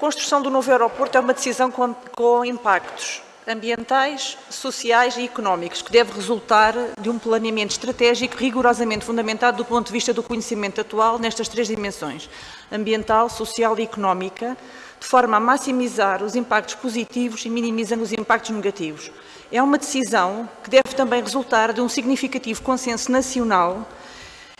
A construção do novo aeroporto é uma decisão com, com impactos ambientais, sociais e económicos, que deve resultar de um planeamento estratégico rigorosamente fundamentado do ponto de vista do conhecimento atual nestas três dimensões, ambiental, social e económica, de forma a maximizar os impactos positivos e minimizando os impactos negativos. É uma decisão que deve também resultar de um significativo consenso nacional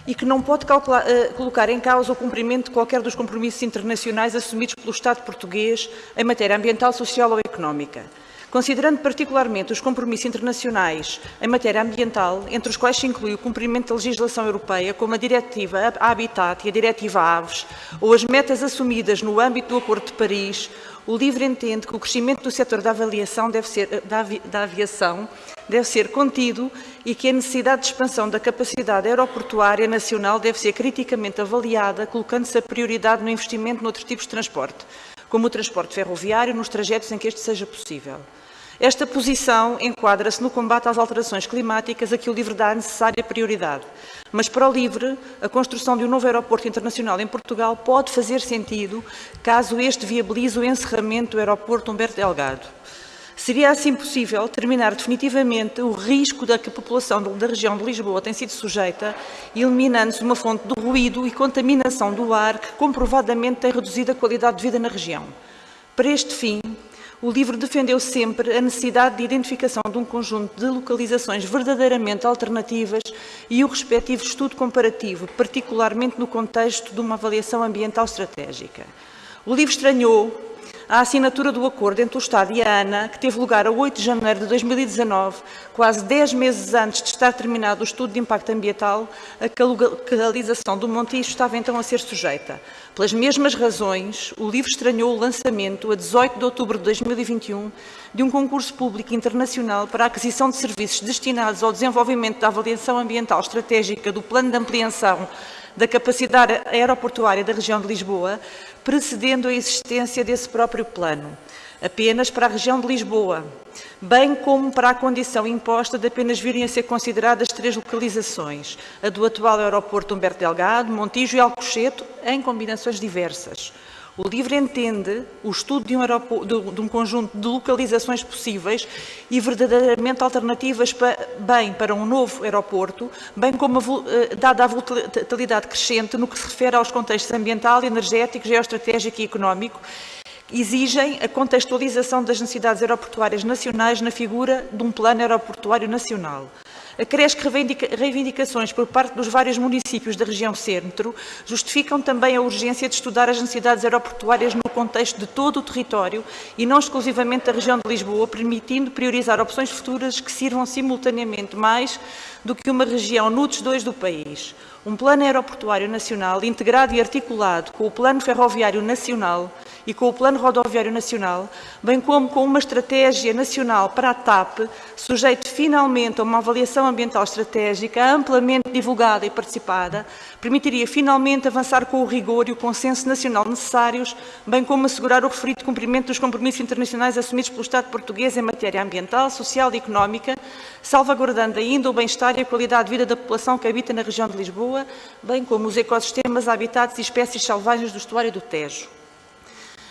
e que não pode calcular, uh, colocar em causa o cumprimento de qualquer dos compromissos internacionais assumidos pelo Estado português em matéria ambiental, social ou económica. Considerando particularmente os compromissos internacionais em matéria ambiental, entre os quais se inclui o cumprimento da legislação europeia, como a Diretiva Habitat e a Diretiva Aves, ou as metas assumidas no âmbito do Acordo de Paris, o LIVRE entende que o crescimento do setor da avaliação deve ser, eh, da, da aviação deve ser contido e que a necessidade de expansão da capacidade aeroportuária nacional deve ser criticamente avaliada, colocando-se a prioridade no investimento noutros tipos de transporte, como o transporte ferroviário, nos trajetos em que este seja possível. Esta posição enquadra-se no combate às alterações climáticas a que o LIVRE dá a necessária prioridade. Mas para o LIVRE, a construção de um novo aeroporto internacional em Portugal pode fazer sentido caso este viabilize o encerramento do aeroporto Humberto Delgado. Seria assim possível terminar definitivamente o risco da que a população da região de Lisboa tem sido sujeita, eliminando-se uma fonte de ruído e contaminação do ar que comprovadamente tem reduzido a qualidade de vida na região. Para este fim, o livro defendeu sempre a necessidade de identificação de um conjunto de localizações verdadeiramente alternativas e o respectivo estudo comparativo, particularmente no contexto de uma avaliação ambiental estratégica. O livro estranhou a assinatura do acordo entre o Estado e a ANA, que teve lugar a 8 de janeiro de 2019, quase 10 meses antes de estar terminado o estudo de impacto ambiental, a que a localização do Montijo estava então a ser sujeita. Pelas mesmas razões, o livro estranhou o lançamento, a 18 de outubro de 2021, de um concurso público internacional para a aquisição de serviços destinados ao desenvolvimento da avaliação ambiental estratégica do Plano de Ampliação da capacidade aeroportuária da região de Lisboa, precedendo a existência desse próprio plano, apenas para a região de Lisboa, bem como para a condição imposta de apenas virem a ser consideradas três localizações, a do atual aeroporto Humberto Delgado, Montijo e Alcochete, em combinações diversas. O LIVRE entende o estudo de um, de, um, conjunto de localizações possíveis e verdadeiramente alternativas bem para um novo aeroporto, bem como a, eh, dada a volatilidade crescente no que se refere aos contextos ambiental, energético, geoestratégico e económico, exigem a contextualização das necessidades aeroportuárias nacionais na figura de um plano aeroportuário nacional. Acresce que reivindicações por parte dos vários municípios da região centro justificam também a urgência de estudar as necessidades aeroportuárias no contexto de todo o território e não exclusivamente da região de Lisboa, permitindo priorizar opções futuras que sirvam simultaneamente mais do que uma região NUTS 2 do país. Um plano aeroportuário nacional integrado e articulado com o Plano Ferroviário Nacional e com o Plano Rodoviário Nacional, bem como com uma estratégia nacional para a TAP, sujeito finalmente a uma avaliação ambiental estratégica amplamente divulgada e participada, permitiria finalmente avançar com o rigor e o consenso nacional necessários, bem como assegurar o referido cumprimento dos compromissos internacionais assumidos pelo Estado português em matéria ambiental, social e económica, salvaguardando ainda o bem-estar e a qualidade de vida da população que habita na região de Lisboa, bem como os ecossistemas, habitats e espécies selvagens do estuário do Tejo.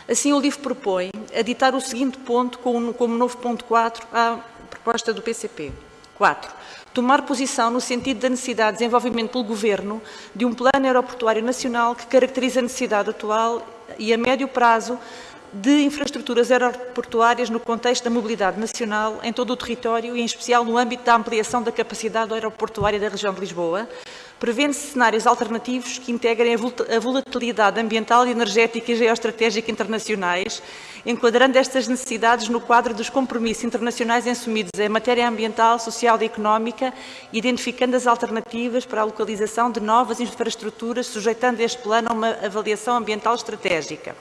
Assim, o livro propõe aditar o seguinte ponto como, como novo ponto 4 à proposta do PCP. 4. Tomar posição no sentido da necessidade de desenvolvimento pelo Governo de um plano aeroportuário nacional que caracterize a necessidade atual e a médio prazo de infraestruturas aeroportuárias no contexto da mobilidade nacional em todo o território e em especial no âmbito da ampliação da capacidade aeroportuária da região de Lisboa, prevendo-se cenários alternativos que integrem a volatilidade ambiental, energética e geoestratégica internacionais, enquadrando estas necessidades no quadro dos compromissos internacionais assumidos em matéria ambiental, social e económica, identificando as alternativas para a localização de novas infraestruturas, sujeitando este plano a uma avaliação ambiental estratégica.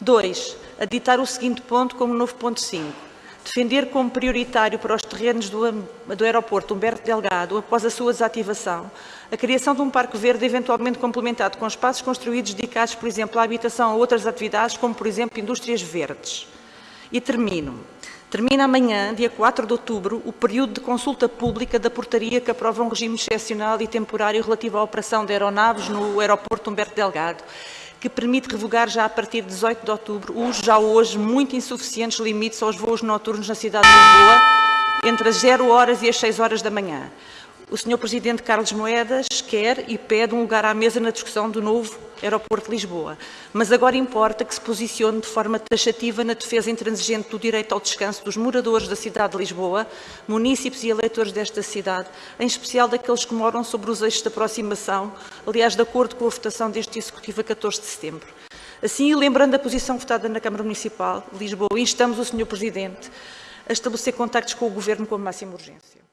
2. Aditar o seguinte ponto como novo ponto 5 defender como prioritário para os terrenos do, do aeroporto Humberto Delgado, após a sua desativação, a criação de um parque verde eventualmente complementado com espaços construídos dedicados, por exemplo, à habitação ou outras atividades, como, por exemplo, indústrias verdes. E termino. Termina amanhã, dia 4 de outubro, o período de consulta pública da portaria que aprova um regime excepcional e temporário relativo à operação de aeronaves no aeroporto Humberto Delgado, que permite revogar já a partir de 18 de outubro os já hoje muito insuficientes limites aos voos noturnos na cidade de Lisboa entre as 0 horas e as 6 horas da manhã. O Sr. Presidente Carlos Moedas quer e pede um lugar à mesa na discussão do novo Aeroporto de Lisboa, mas agora importa que se posicione de forma taxativa na defesa intransigente do direito ao descanso dos moradores da cidade de Lisboa, munícipes e eleitores desta cidade, em especial daqueles que moram sobre os eixos de aproximação, aliás, de acordo com a votação deste Executivo a 14 de setembro. Assim, lembrando a posição votada na Câmara Municipal de Lisboa, instamos o Sr. Presidente a estabelecer contactos com o Governo com a máxima urgência.